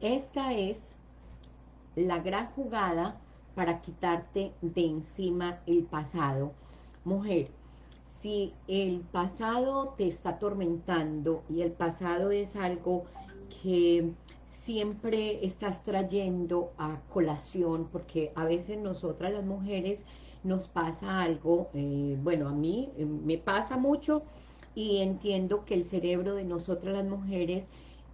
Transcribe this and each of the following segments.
esta es la gran jugada para quitarte de encima el pasado. Mujer, si el pasado te está atormentando y el pasado es algo que siempre estás trayendo a colación, porque a veces nosotras las mujeres nos pasa algo, eh, bueno, a mí eh, me pasa mucho y entiendo que el cerebro de nosotras las mujeres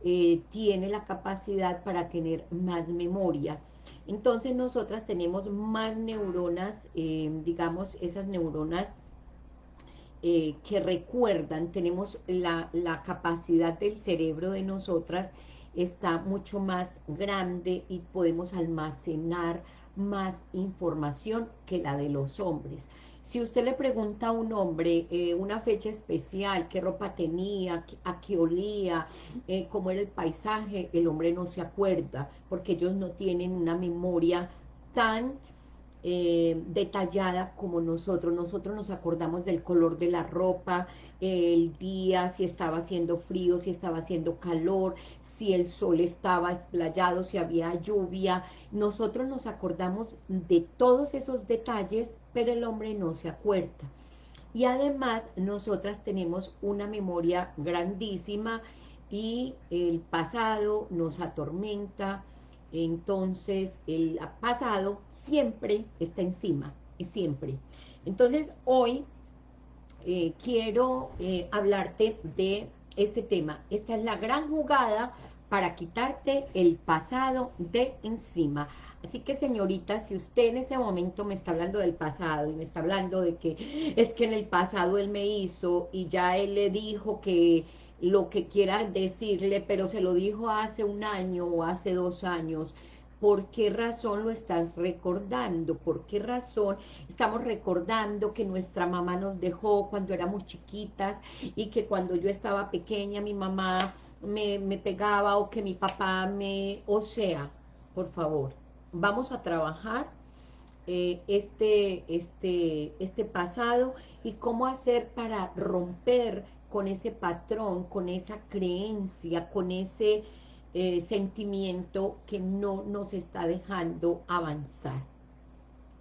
eh, tiene la capacidad para tener más memoria. Entonces nosotras tenemos más neuronas, digamos, esas neuronas que recuerdan, tenemos la, la capacidad del cerebro de nosotras está mucho más grande y podemos almacenar más información que la de los hombres. Si usted le pregunta a un hombre eh, una fecha especial, qué ropa tenía, a qué olía, eh, cómo era el paisaje, el hombre no se acuerda, porque ellos no tienen una memoria tan eh, detallada como nosotros. Nosotros nos acordamos del color de la ropa, el día, si estaba haciendo frío, si estaba haciendo calor, si el sol estaba esplayado, si había lluvia. Nosotros nos acordamos de todos esos detalles, pero el hombre no se acuerda. Y además, nosotras tenemos una memoria grandísima y el pasado nos atormenta, entonces el pasado siempre está encima, siempre. Entonces, hoy eh, quiero eh, hablarte de este tema. Esta es la gran jugada para quitarte el pasado de encima. Así que, señorita, si usted en ese momento me está hablando del pasado y me está hablando de que es que en el pasado él me hizo y ya él le dijo que lo que quiera decirle, pero se lo dijo hace un año o hace dos años, ¿Por qué razón lo estás recordando? ¿Por qué razón estamos recordando que nuestra mamá nos dejó cuando éramos chiquitas y que cuando yo estaba pequeña mi mamá me, pegaba o que mi papá me... O sea, por favor, vamos a trabajar eh, este, este, este pasado y cómo hacer para romper con ese patrón, con esa creencia, con ese eh, sentimiento que no nos está dejando avanzar.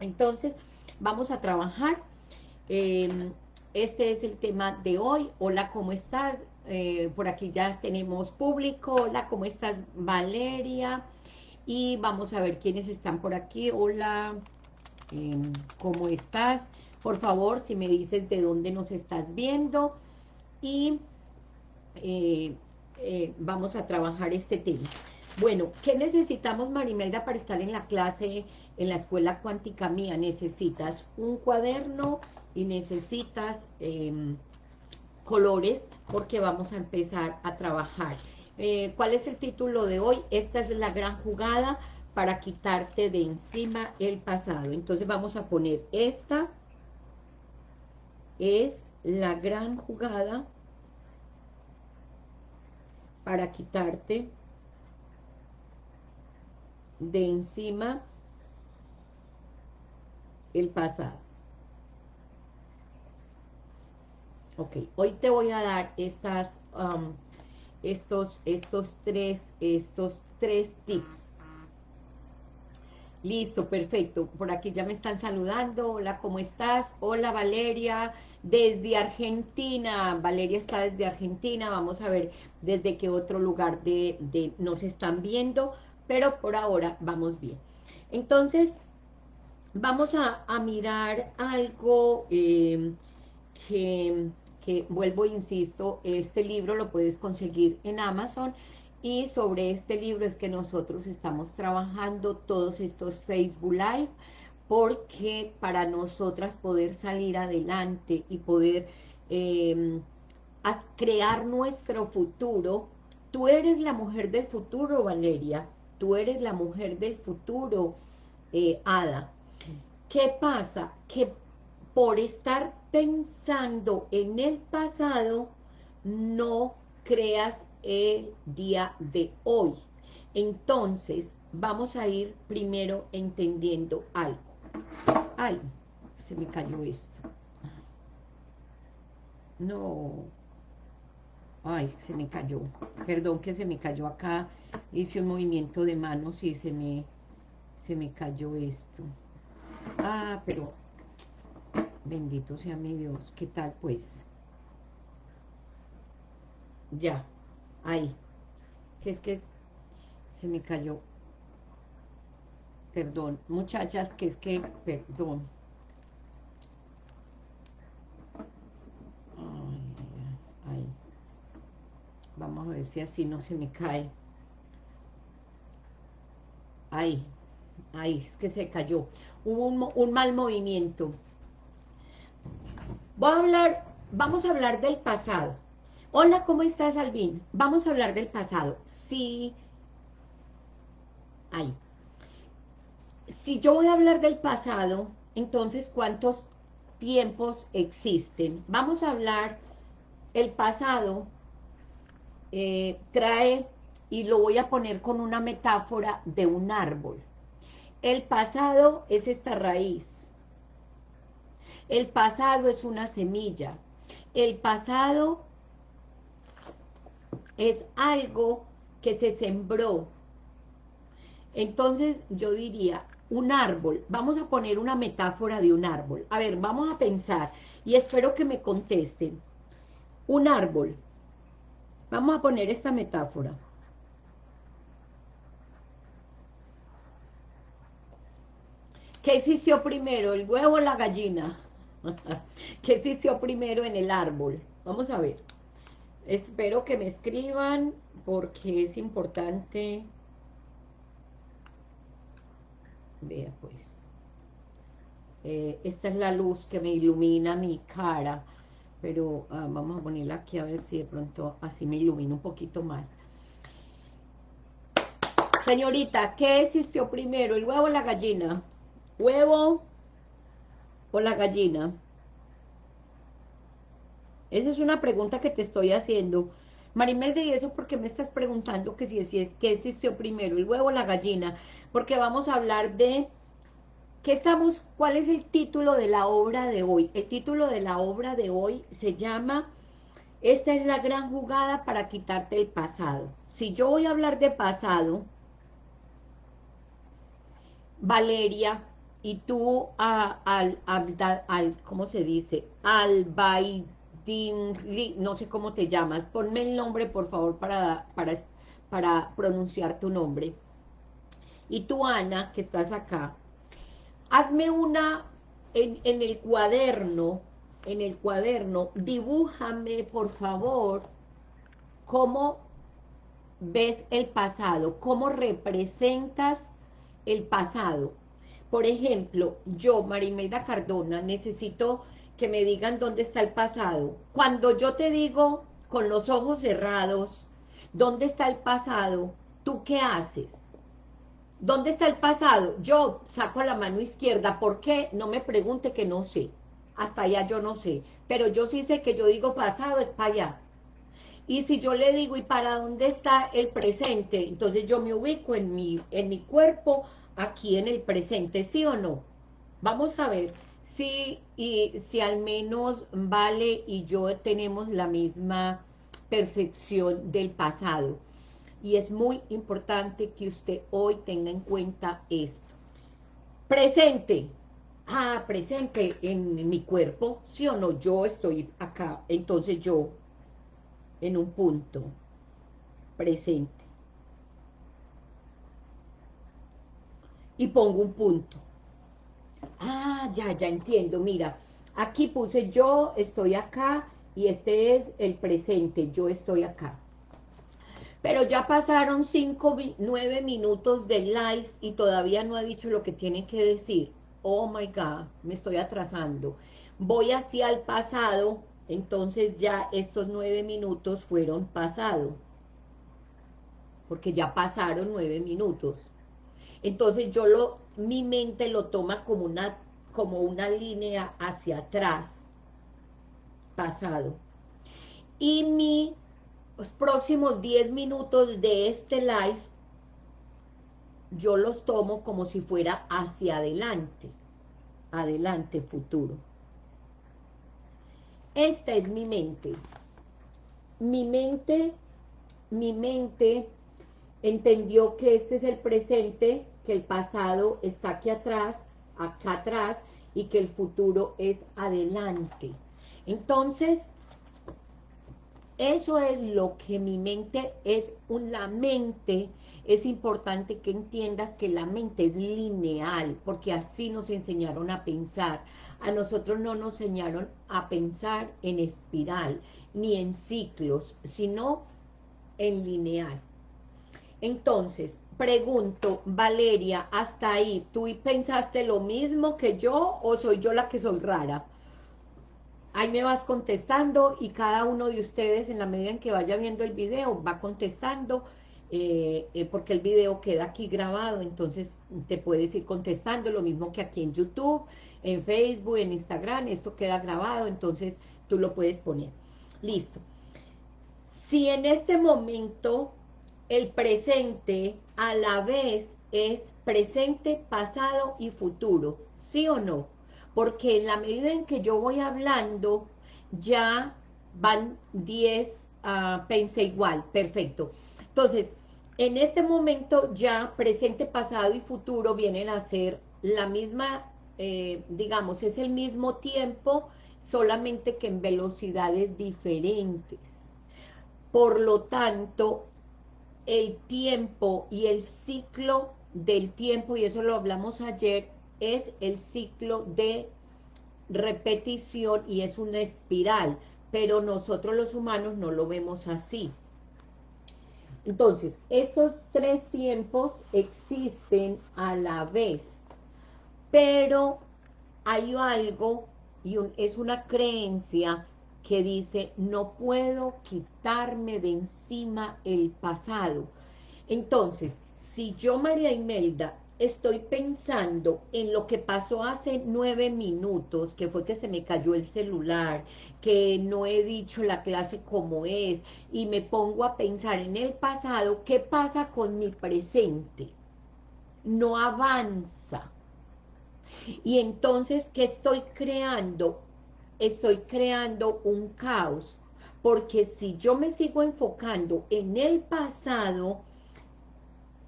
Entonces, vamos a trabajar. Em, este es el tema de hoy. Hola, ¿cómo estás? Eh, por aquí ya tenemos público. Hola, ¿cómo estás, Valeria? Y vamos a ver quiénes están por aquí. Hola, em, ¿cómo estás? Por favor, si me dices de dónde nos estás viendo. Y eh, eh, vamos a trabajar este tema. Bueno, ¿qué necesitamos, Marimelda, para estar en la clase, en la escuela cuántica mía? Necesitas un cuaderno y necesitas em, colores porque vamos a empezar a trabajar. Eh, ¿Cuál es el título de hoy? Esta es la gran jugada para quitarte de encima el pasado. Entonces vamos a poner esta es la gran jugada para quitarte de encima el pasado. Ok, hoy te voy a dar estas, um, estos, estos tres, estos tres tips Listo, perfecto. Por aquí ya me están saludando. Hola, ¿cómo estás? Hola, Valeria, desde Argentina. Valeria está desde Argentina. Vamos a ver desde qué otro lugar de, nos están viendo. Pero por ahora vamos bien. Entonces, vamos a, mirar algo eh, que, que, vuelvo, insisto, este libro lo puedes conseguir en Amazon y sobre este libro es que nosotros estamos trabajando todos estos Facebook Live, porque para nosotras poder salir adelante y poder em, crear nuestro futuro, tú eres la mujer del futuro, Valeria, tú eres la mujer del futuro, eh, Ada. ¿Qué pasa? Que por estar pensando en el pasado, no creas el día de hoy. Entonces, vamos a ir primero entendiendo algo. Ay, se me cayó esto. No. Ay, se me cayó. Perdón que se me cayó acá. Hice un movimiento de manos y se me, se me cayó esto. Ah, pero bendito sea mi Dios. ¿Qué tal pues? Ya, ahí. Que es que se me cayó. Perdón, muchachas, que es que, perdón. ahí. Vamos a ver si así no se me cae. Ahí, ahí, es que se cayó. Hubo un, un mal movimiento. Voy a hablar, vamos a hablar del pasado. Hola, ¿cómo estás, Alvin? Vamos a hablar del pasado. Sí. Ahí. Si yo voy a hablar del pasado, entonces, ¿cuántos tiempos existen? Vamos a hablar, el pasado eh, trae, y lo voy a poner con una metáfora de un árbol. El pasado es esta raíz. El pasado es una semilla. El pasado es algo que se sembró. Entonces yo diría, un árbol, vamos a poner una metáfora de un árbol. A ver, vamos a pensar, y espero que me contesten. Un árbol, vamos a poner esta metáfora. ¿Qué existió primero, el huevo o la gallina? ¿Qué existió primero en el árbol? Vamos a ver. Espero que me escriban porque es importante. Vea pues. Eh, esta es la luz que me ilumina mi cara. Pero ah, vamos a ponerla aquí a ver si de pronto así me ilumina un poquito más. Señorita, ¿qué existió primero, el huevo o la gallina? ¿Huevo o la gallina? Esa es una pregunta que te estoy haciendo. Marimel, ¿y eso porque me estás preguntando que si, es, qué existió primero, el huevo o la gallina? Porque vamos a hablar de... ¿Qué estamos? ¿Cuál es el título de la obra de hoy? El título de la obra de hoy se llama Esta es la gran jugada para quitarte el pasado. Si yo voy a hablar de pasado, Valeria, y tú al, al, ¿cómo se dice? Al no sé cómo te llamas, ponme el nombre por favor para, para, para pronunciar tu nombre. Y tú, Ana, que estás acá, hazme una, en, en el cuaderno, en el cuaderno, dibújame por favor cómo ves el pasado, cómo representas el pasado. Por ejemplo, yo, Marimelda Cardona, necesito que me digan dónde está el pasado. Cuando yo te digo con los ojos cerrados, ¿dónde está el pasado? ¿Tú qué haces? ¿Dónde está el pasado? Yo saco la mano izquierda. ¿Por qué? No me pregunte que no sé. Hasta allá yo no sé. Pero yo sí sé que yo digo pasado es para allá. Y si yo le digo, ¿y para dónde está el presente? Entonces yo me ubico en mi, en mi cuerpo, aquí en el presente, ¿sí o no? Vamos a ver Sí, y si al menos Vale y yo tenemos la misma percepción del pasado. Y es muy importante que usted hoy tenga en cuenta esto. Presente. Ah, presente en mi cuerpo, ¿sí o no? Yo estoy acá, entonces yo en un punto presente. Y pongo un punto. Ah, ya, ya entiendo, mira, aquí puse yo estoy acá y este es el presente, yo estoy acá. Pero ya pasaron cinco, nueve minutos de live y todavía no ha dicho lo que tiene que decir. Oh my God, me estoy atrasando. Voy hacia el pasado, entonces ya estos nueve minutos fueron pasado. Porque ya pasaron nueve minutos. Entonces yo lo mi mente lo toma como una, como una línea hacia atrás, pasado. Y mis próximos 10 minutos de este live, yo los tomo como si fuera hacia adelante, adelante, futuro. Esta es mi mente. mi mente, mi mente entendió que este es el presente, que el pasado está aquí atrás, acá atrás, y que el futuro es adelante. Entonces, eso es lo que mi mente es, la mente, es importante que entiendas que la mente es lineal, porque así nos enseñaron a pensar. A nosotros no nos enseñaron a pensar en espiral, ni en ciclos, sino en lineal. Entonces, pregunto, Valeria, hasta ahí, ¿tú pensaste lo mismo que yo o soy yo la que soy rara? Ahí me vas contestando y cada uno de ustedes en la medida en que vaya viendo el video va contestando eh, eh, porque el video queda aquí grabado, entonces te puedes ir contestando, lo mismo que aquí en YouTube, en Facebook, en Instagram, esto queda grabado, entonces tú lo puedes poner. Listo. Si en este momento el presente a la vez es presente, pasado y futuro, ¿sí o no? Porque en la medida en que yo voy hablando, ya van 10, uh, pensé igual, perfecto. Entonces, en este momento ya presente, pasado y futuro vienen a ser la misma, eh, digamos, es el mismo tiempo, solamente que en velocidades diferentes. Por lo tanto, el tiempo y el ciclo del tiempo, y eso lo hablamos ayer, es el ciclo de repetición y es una espiral, pero nosotros los humanos no lo vemos así. Entonces, estos tres tiempos existen a la vez, pero hay algo, y es una creencia que dice, no puedo quitarme de encima el pasado. Entonces, si yo, María Imelda, estoy pensando en lo que pasó hace nueve minutos, que fue que se me cayó el celular, que no he dicho la clase como es, y me pongo a pensar en el pasado, ¿qué pasa con mi presente? No avanza. Y entonces, ¿qué estoy creando? Estoy creando un caos, porque si yo me sigo enfocando en el pasado,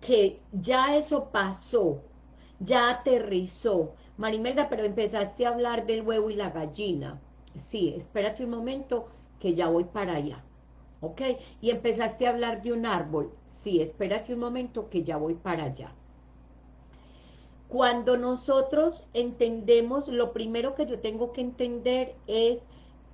que ya eso pasó, ya aterrizó, Marimelda, pero empezaste a hablar del huevo y la gallina, sí, espérate un momento, que ya voy para allá, ¿ok? Y empezaste a hablar de un árbol, sí, espérate un momento, que ya voy para allá. Cuando nosotros entendemos, lo primero que yo tengo que entender es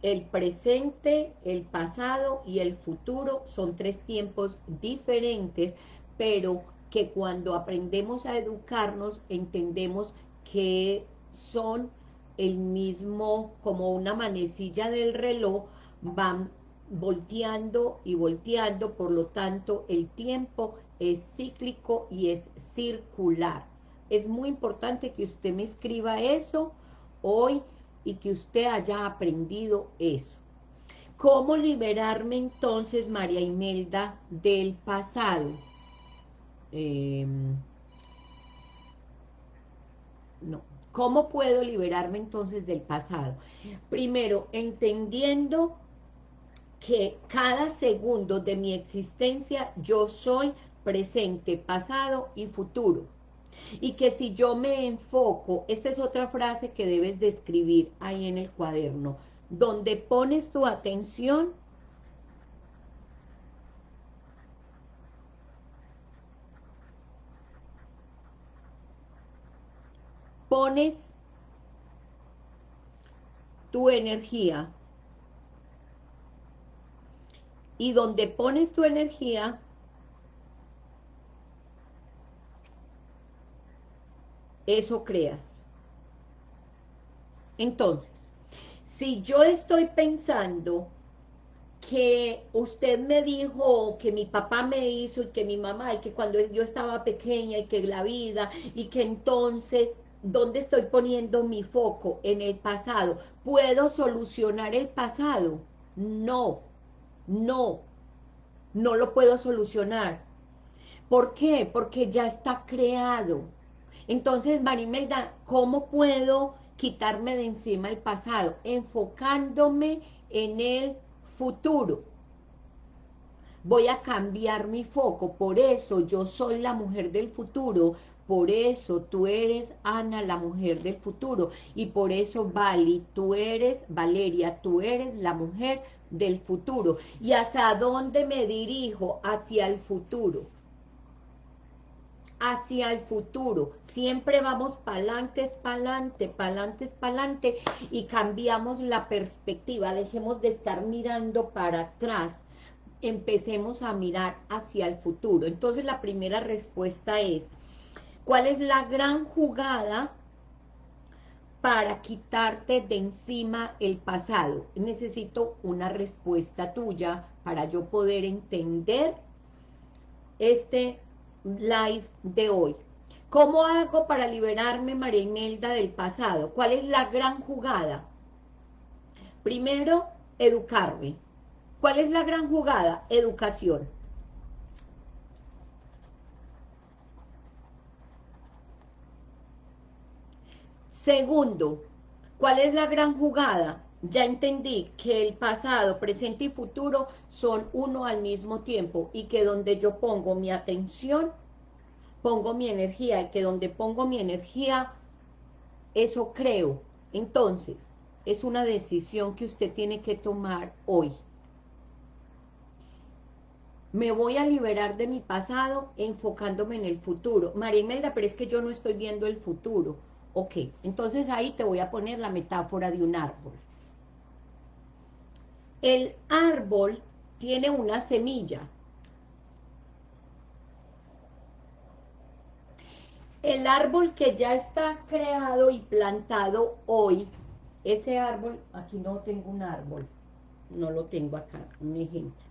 el presente, el pasado y el futuro. Son tres tiempos diferentes, pero que cuando aprendemos a educarnos, entendemos que son el mismo, como una manecilla del reloj, van volteando y volteando, por lo tanto el tiempo es cíclico y es circular. Es muy importante que usted me escriba eso hoy y que usted haya aprendido eso. ¿Cómo liberarme entonces, María Imelda, del pasado? Em, no. ¿Cómo puedo liberarme entonces del pasado? Primero, entendiendo que cada segundo de mi existencia yo soy presente, pasado y futuro y que si yo me enfoco, esta es otra frase que debes de ahí en el cuaderno, donde pones tu atención, pones tu energía. Y donde pones tu energía eso creas. Entonces, si yo estoy pensando que usted me dijo, que mi papá me hizo, y que mi mamá, y que cuando yo estaba pequeña, y que la vida, y que entonces, ¿dónde estoy poniendo mi foco? En el pasado. ¿Puedo solucionar el pasado? No, no, no lo puedo solucionar. ¿Por qué? Porque ya está creado. Entonces, Marimelda, ¿cómo puedo quitarme de encima el pasado? Enfocándome en el futuro. voy a cambiar mi foco, por eso yo soy la mujer del futuro, por eso tú eres Ana, la mujer del futuro, y por eso Vali, tú eres Valeria, tú eres la mujer del futuro. ¿Y hacia dónde me dirijo? Hacia el futuro hacia el futuro. Siempre vamos para adelante, para adelante y cambiamos la perspectiva. Dejemos de estar mirando para atrás. Empecemos a mirar hacia el futuro. Entonces la primera respuesta es, ¿cuál es la gran jugada para quitarte de encima el pasado? Necesito una respuesta tuya para yo poder entender este live de hoy. ¿Cómo hago para liberarme, María Imelda, del pasado? ¿Cuál es la gran jugada? Primero, educarme. ¿Cuál es la gran jugada? Educación. Segundo, ¿cuál es la gran jugada? Ya entendí que el pasado, presente y futuro son uno al mismo tiempo y que donde yo pongo mi atención, pongo mi energía y que donde pongo mi energía, eso creo. Entonces, es una decisión que usted tiene que tomar hoy. Me voy a liberar de mi pasado enfocándome en el futuro. María Imelda, pero es que yo no estoy viendo el futuro. Ok, entonces ahí te voy a poner la metáfora de un árbol. El árbol tiene una semilla. El árbol que ya está creado y plantado hoy, ese árbol, aquí no tengo un árbol, no lo tengo acá, un ejemplo.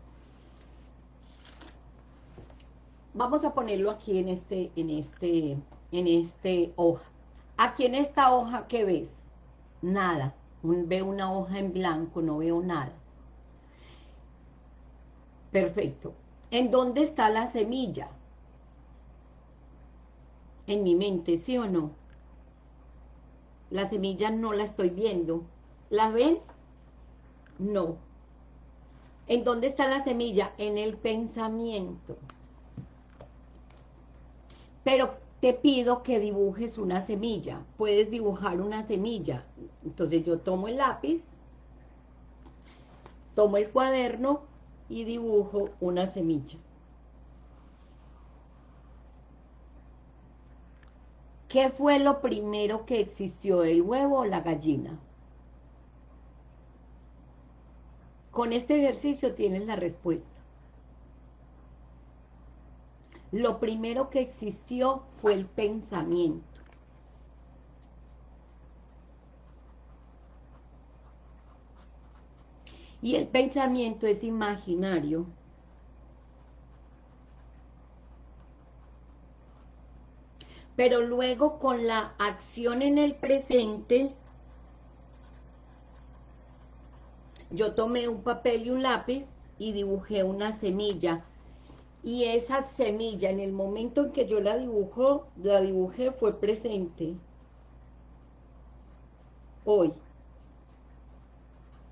Vamos a ponerlo aquí en este, en este, en este hoja. Aquí en esta hoja, ¿qué ves? Nada. veo una hoja en blanco, no veo nada. Perfecto. ¿En dónde está la semilla? En mi mente, ¿sí o no? La semilla no la estoy viendo. ¿La ven? No. ¿En dónde está la semilla? En el pensamiento. Pero te pido que dibujes una semilla. Puedes dibujar una semilla. Entonces yo tomo el lápiz, tomo el cuaderno y dibujo una semilla. ¿Qué fue lo primero que existió, el huevo o la gallina? Con este ejercicio tienes la respuesta. Lo primero que existió fue el pensamiento. Y el pensamiento es imaginario. Pero luego con la acción en el presente, yo tomé un papel y un lápiz y dibujé una semilla. Y esa semilla, en el momento en que yo la dibujó, la dibujé fue presente. Hoy.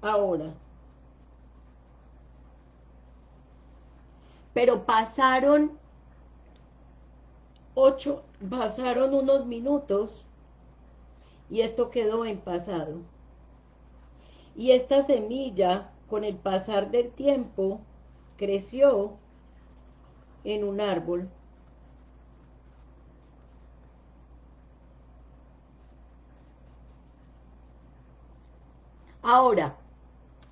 Ahora. Pero pasaron ocho, pasaron unos minutos y esto quedó en pasado. Y esta semilla, con el pasar del tiempo, creció en un árbol. Ahora,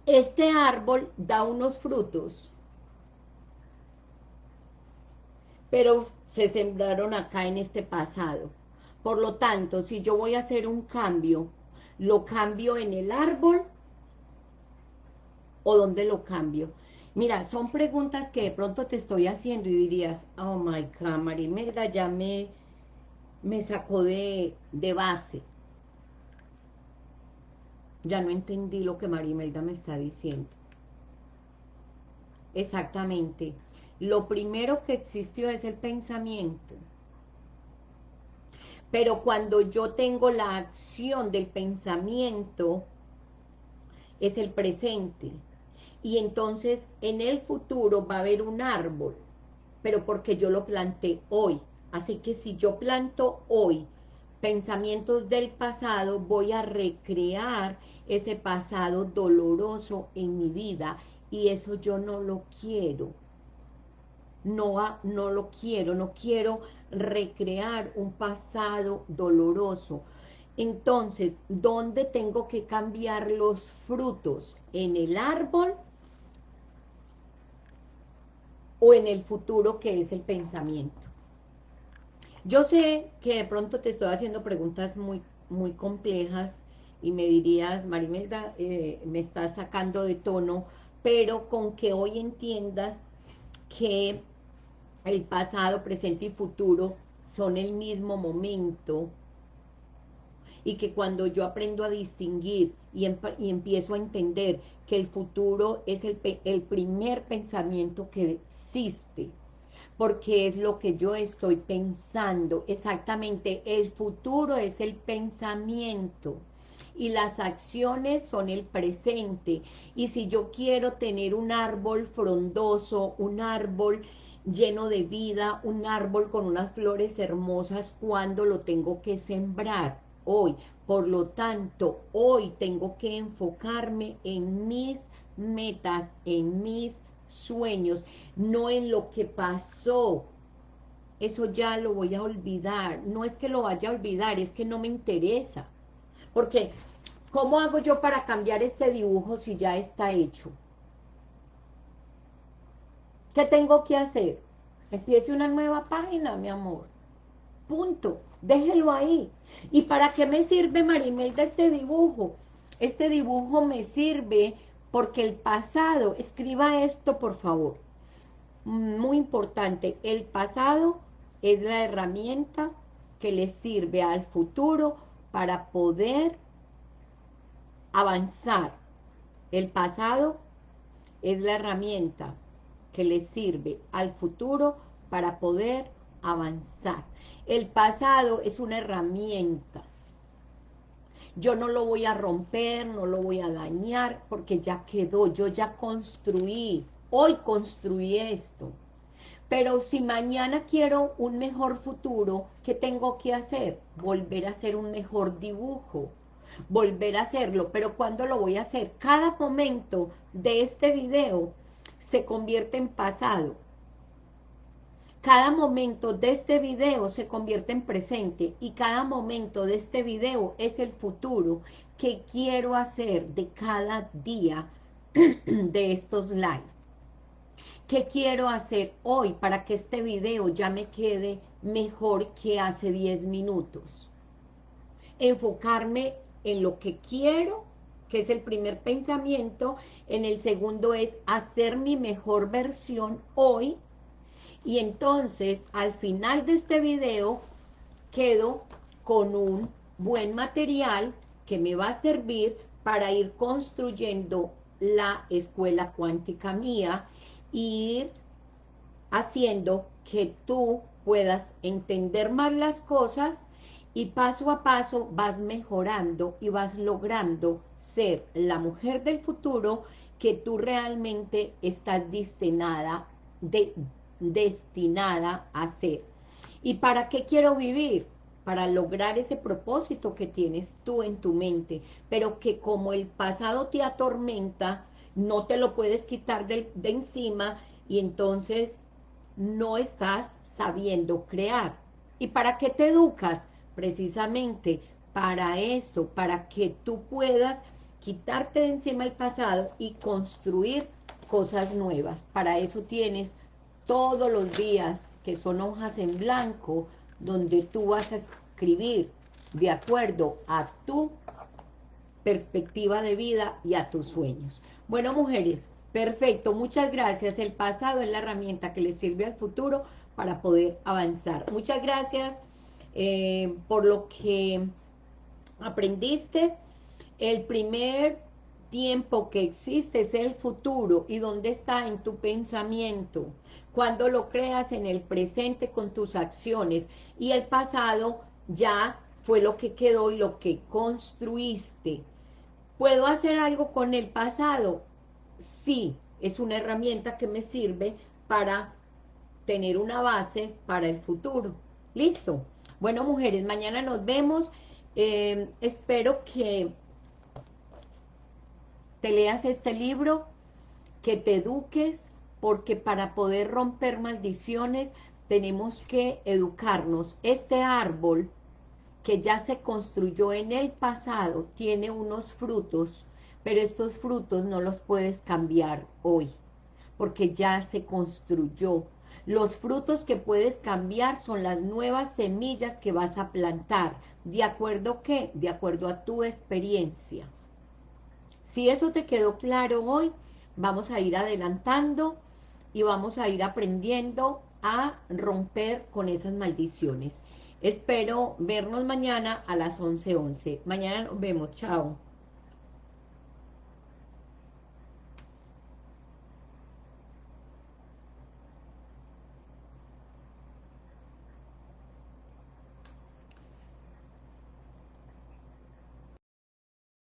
este árbol da unos frutos pero se sembraron acá en este pasado. Por lo tanto, si yo voy a hacer un cambio, ¿lo cambio en el árbol? ¿O dónde lo cambio? Mira, son preguntas que de pronto te estoy haciendo y dirías, oh my God, Marimelda ya me, me sacó de, de base. Ya no entendí lo que Marimelda me está diciendo. Exactamente lo primero que existió es el pensamiento. Pero cuando yo tengo la acción del pensamiento, es el presente. y entonces en el futuro va a haber un árbol, pero porque yo lo planté hoy. Así que si yo planto hoy pensamientos del pasado, voy a recrear ese pasado doloroso en mi vida y eso yo no lo quiero. No, no lo quiero, no quiero recrear un pasado doloroso. Entonces, ¿dónde tengo que cambiar los frutos? ¿En el árbol o en el futuro que es el pensamiento? Yo sé que de pronto te estoy haciendo preguntas muy, muy complejas y me dirías, Marimelda, eh, me estás sacando de tono, pero con que hoy entiendas que el pasado, presente y futuro son el mismo momento y que cuando yo aprendo a distinguir y, empiezo a entender que el futuro es el, primer pensamiento que existe, porque es lo que yo estoy pensando, exactamente, el futuro es el pensamiento, y las acciones son el presente. Y si yo quiero tener un árbol frondoso, un árbol lleno de vida, un árbol con unas flores hermosas, ¿cuándo lo tengo que sembrar? Hoy. Por lo tanto, hoy tengo que enfocarme en mis metas, en mis sueños, no en lo que pasó. Eso ya lo voy a olvidar. No es que lo vaya a olvidar, es que no me interesa. Porque ¿Cómo hago yo para cambiar este dibujo si ya está hecho? ¿Qué tengo que hacer? Empiece una nueva página, mi amor. Punto. Déjelo ahí. ¿Y para qué me sirve, Marimelda, este dibujo? Este dibujo me sirve porque el pasado, escriba esto, por favor. Muy importante, el pasado es la herramienta que le sirve al futuro para poder avanzar. El pasado es la herramienta que le sirve al futuro para poder avanzar. El pasado es una herramienta. Yo no lo voy a romper, no lo voy a dañar, porque ya quedó, yo ya construí, hoy construí esto. Pero si mañana quiero un mejor futuro, ¿qué tengo que hacer? Volver a hacer un mejor dibujo, volver a hacerlo, pero cuando lo voy a hacer? Cada momento de este video se convierte en pasado. Cada momento de este video se convierte en presente y cada momento de este video es el futuro que quiero hacer de cada día de estos live. ¿Qué quiero hacer hoy para que este video ya me quede mejor que hace 10 minutos? Enfocarme en lo que quiero, que es el primer pensamiento, en el segundo es hacer mi mejor versión hoy, y entonces al final de este video quedo con un buen material que me va a servir para ir construyendo la escuela cuántica mía, ir haciendo que tú puedas entender más las cosas y paso a paso vas mejorando y vas logrando ser la mujer del futuro que tú realmente estás destinada, de, destinada a ser. ¿Y para qué quiero vivir? Para lograr ese propósito que tienes tú en tu mente, pero que como el pasado te atormenta, no te lo puedes quitar de, de encima y entonces no estás sabiendo crear. ¿Y para qué te educas? Precisamente para eso, para que tú puedas quitarte de encima el pasado y construir cosas nuevas. Para eso tienes todos los días que son hojas en blanco, donde tú vas a escribir de acuerdo a tu perspectiva de vida y a tus sueños. Bueno, mujeres, perfecto, muchas gracias. El pasado es la herramienta que les sirve al futuro para poder avanzar. Muchas gracias. Eh, por lo que aprendiste, el primer tiempo que existe es el futuro y dónde está en tu pensamiento, cuando lo creas en el presente con tus acciones y el pasado ya fue lo que quedó y lo que construiste. ¿Puedo hacer algo con el pasado? sí es una herramienta que me sirve para tener una base para el futuro. ¿Listo? Bueno, mujeres, mañana nos vemos. Eh, espero que te leas este libro, que te eduques, porque para poder romper maldiciones tenemos que educarnos. Este árbol que ya se construyó en el pasado tiene unos frutos, pero estos frutos no los puedes cambiar hoy, porque ya se construyó. Los frutos que puedes cambiar son las nuevas semillas que vas a plantar. ¿De acuerdo qué? De acuerdo a tu experiencia. Si eso te quedó claro hoy, vamos a ir adelantando y vamos a ir aprendiendo a romper con esas maldiciones. Espero vernos mañana a las 11.11. Mañana nos vemos. Chao.